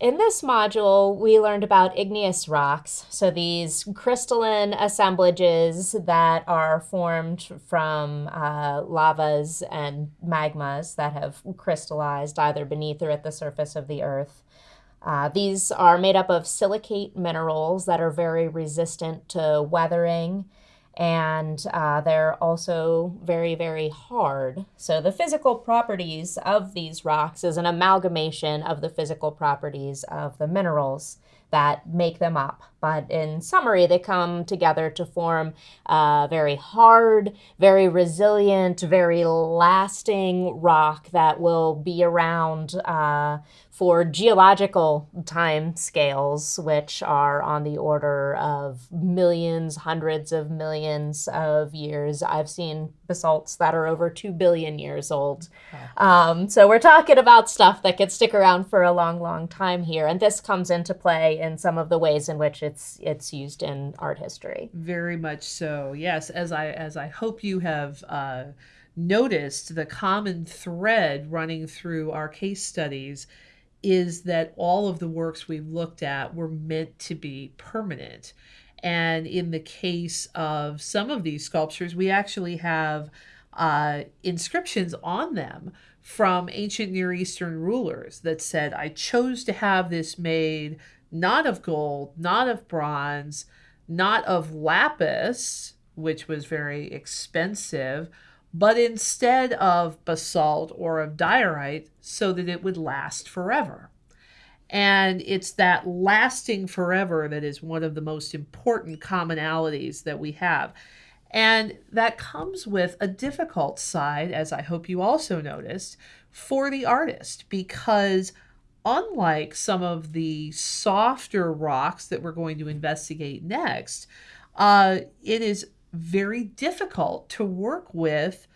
In this module, we learned about igneous rocks. So these crystalline assemblages that are formed from uh, lavas and magmas that have crystallized either beneath or at the surface of the earth. Uh, these are made up of silicate minerals that are very resistant to weathering and uh, they're also very, very hard. So the physical properties of these rocks is an amalgamation of the physical properties of the minerals that make them up. But in summary, they come together to form a very hard, very resilient, very lasting rock that will be around uh, for geological time scales, which are on the order of millions, hundreds of millions of years. I've seen basalts that are over 2 billion years old. Um, so we're talking about stuff that could stick around for a long, long time here. And this comes into play in some of the ways in which it's it's used in art history. Very much so. Yes, as I as I hope you have uh, noticed, the common thread running through our case studies is that all of the works we've looked at were meant to be permanent. And in the case of some of these sculptures, we actually have uh, inscriptions on them from ancient Near Eastern rulers that said, I chose to have this made not of gold, not of bronze, not of lapis, which was very expensive, but instead of basalt or of diorite so that it would last forever. And it's that lasting forever that is one of the most important commonalities that we have. And that comes with a difficult side, as I hope you also noticed, for the artist, because unlike some of the softer rocks that we're going to investigate next, uh, it is very difficult to work with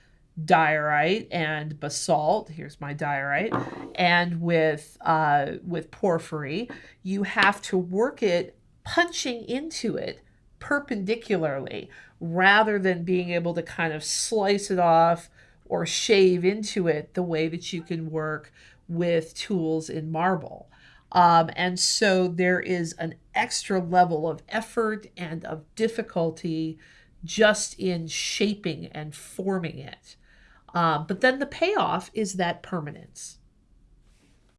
diorite and basalt. Here's my diorite, and with uh, with porphyry, you have to work it punching into it perpendicularly rather than being able to kind of slice it off or shave into it the way that you can work with tools in marble. Um, and so there is an extra level of effort and of difficulty just in shaping and forming it. Uh, but then the payoff is that permanence.